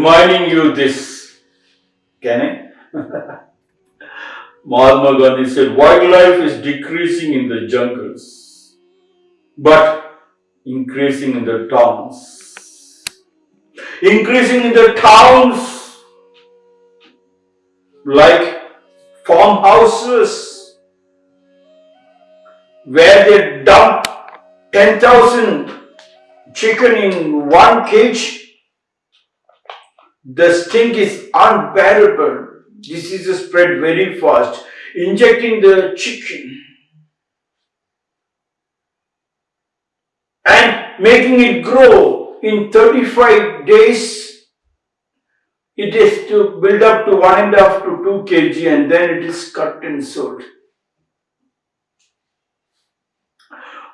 reminding you this. Can I? Mahatma Gandhi said, wildlife is decreasing in the jungles, but increasing in the towns. Increasing in the towns, like farmhouses, where they dump 10,000 chicken in one cage, the stink is unbearable. Diseases spread very fast. Injecting the chicken and making it grow in 35 days, it is to build up to one and a half to two kg and then it is cut and sold.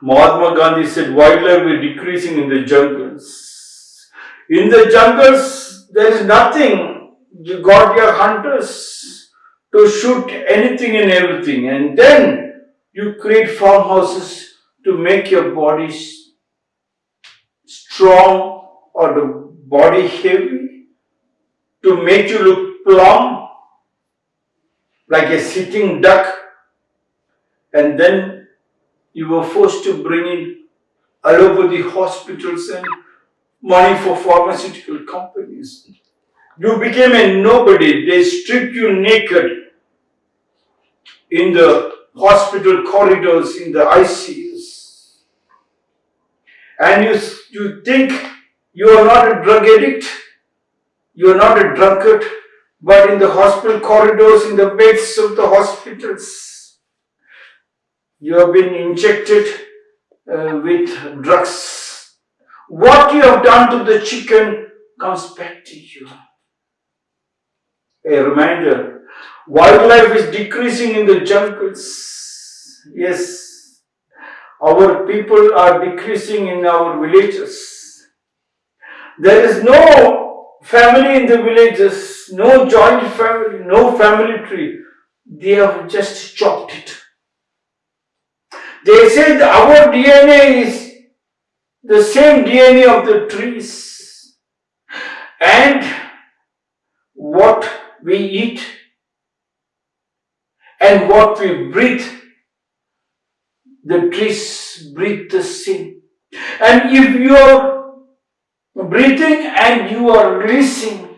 Mahatma Gandhi said wildlife is decreasing in the jungles. In the jungles, there is nothing. You got your hunters to shoot anything and everything, and then you create farmhouses to make your bodies strong or the body heavy, to make you look plump like a sitting duck, and then you were forced to bring in allopathy hospitals and money for pharmaceutical companies. You became a nobody. They stripped you naked in the hospital corridors, in the ICUs. And you, you think you are not a drug addict, you are not a drunkard, but in the hospital corridors, in the beds of the hospitals, you have been injected uh, with drugs. What you have done to the chicken comes back to you. A reminder wildlife is decreasing in the jungles. Yes, our people are decreasing in our villages. There is no family in the villages, no joint family, no family tree. They have just chopped it. They said our DNA is the same DNA of the trees. And what we eat and what we breathe, the trees breathe the same. And if you are breathing and you are releasing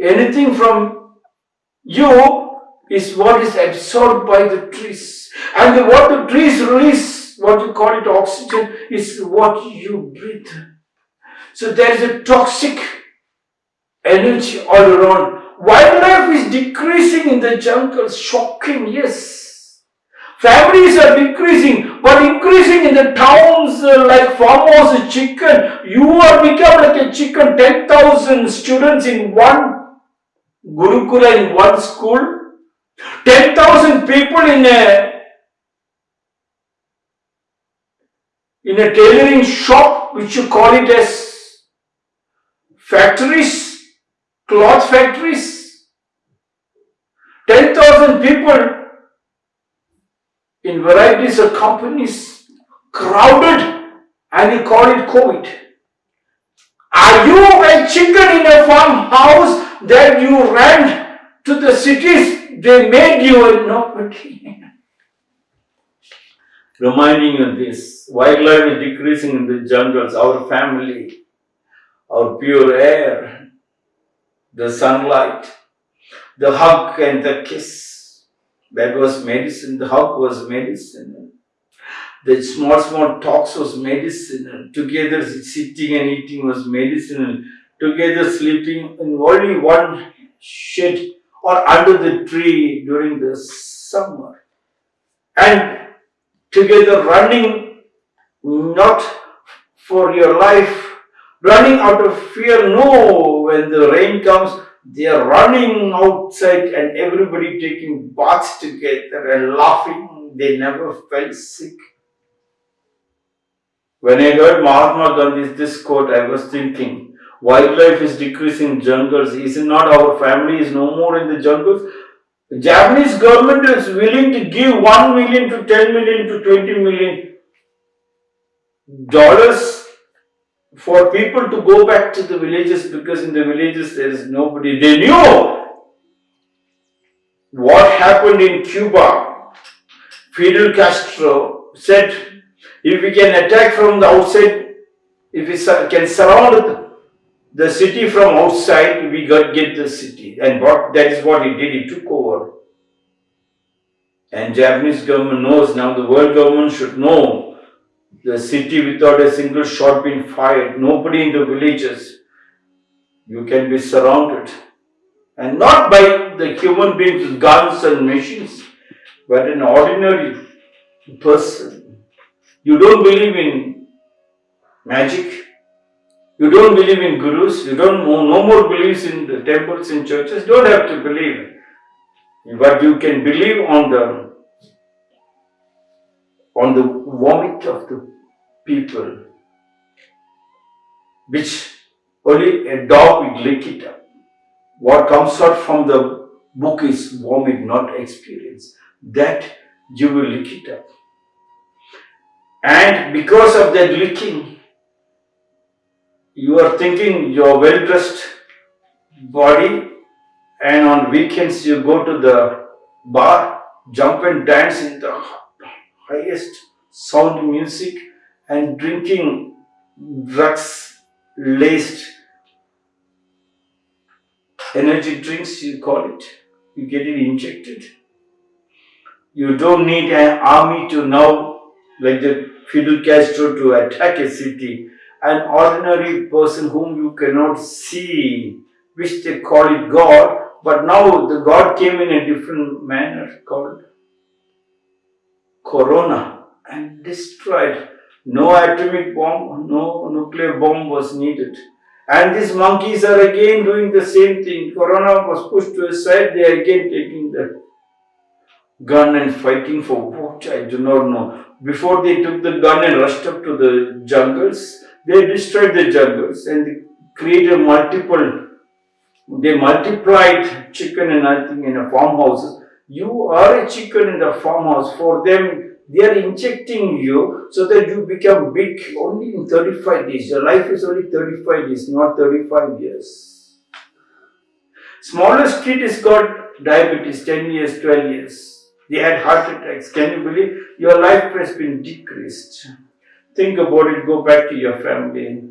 anything from you is what is absorbed by the trees. And what the trees release, what you call it oxygen, is what you breathe. So there is a toxic energy all around. Wildlife is decreasing in the jungles, shocking, yes. Families are decreasing, but increasing in the towns uh, like farmers, chicken. You are become like a chicken, 10,000 students in one Gurukula in one school. 10,000 people in a in a tailoring shop, which you call it as factories, cloth factories, 10,000 people in varieties of companies crowded and you call it COVID. Are you a chicken in a farmhouse that you ran to the cities? They made you a nobody. reminding you this wildlife is decreasing in the jungles, our family, our pure air, the sunlight, the hug and the kiss. That was medicine, the hug was medicine. The small, small talks was medicine. Together sitting and eating was medicine. Together sleeping in only one shed or under the tree during the summer. And together running not for your life, running out of fear. No, when the rain comes, they are running outside and everybody taking baths together and laughing. They never felt sick. When I heard Mahatma Gandhi's this quote, I was thinking, wildlife is decreasing jungles. Is it not our family is no more in the jungles? The Japanese government is willing to give 1 million to 10 million to 20 million dollars for people to go back to the villages because in the villages there is nobody. They knew what happened in Cuba. Fidel Castro said, if we can attack from the outside, if we can surround the city from outside, we got get the city. And what that is what he did, he took over. And Japanese government knows now, the world government should know the city without a single shot being fired, nobody in the villages. You can be surrounded. And not by the human beings with guns and machines, but an ordinary person. You don't believe in magic, you don't believe in gurus, you don't no more believes in the temples and churches, don't have to believe. But you can believe on the on the vomit of the people, which only a dog will lick it up. What comes out from the book is vomit, not experience. That you will lick it up. And because of that licking, you are thinking your well dressed body, and on weekends you go to the bar, jump and dance in the highest sound music, and drinking drugs laced energy drinks, you call it. You get it injected. You don't need an army to now, like the Fidel Castro, to attack a city. An ordinary person whom you cannot see, which they call it God, but now the God came in a different manner called Corona and destroyed no atomic bomb, no nuclear bomb was needed. And these monkeys are again doing the same thing. Corona was pushed to a side, they are again taking the gun and fighting for what I do not know. Before they took the gun and rushed up to the jungles, they destroyed the jungles and created multiple, they multiplied chicken and I in a farmhouses. You are a chicken in the farmhouse. For them, they are injecting you so that you become big only in 35 days. Your life is only 35 days, not 35 years. Smallest kid has got diabetes, 10 years, 12 years. They had heart attacks. Can you believe? Your life has been decreased. Think about it, go back to your family.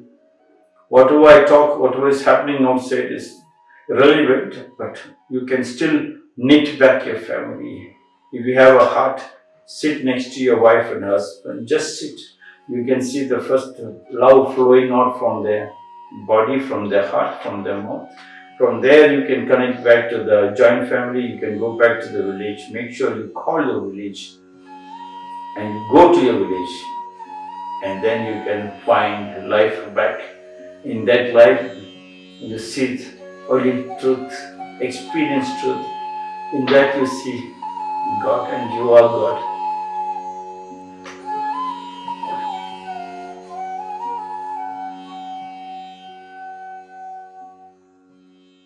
Whatever I talk, whatever is happening outside is relevant, but you can still knit back your family. If you have a heart, sit next to your wife and husband, just sit. You can see the first love flowing out from their body, from their heart, from their mouth. From there, you can connect back to the joint family. You can go back to the village. Make sure you call the village and go to your village. And then you can find life back. In that life, you see only truth, experience truth. In that, you see God and you are God.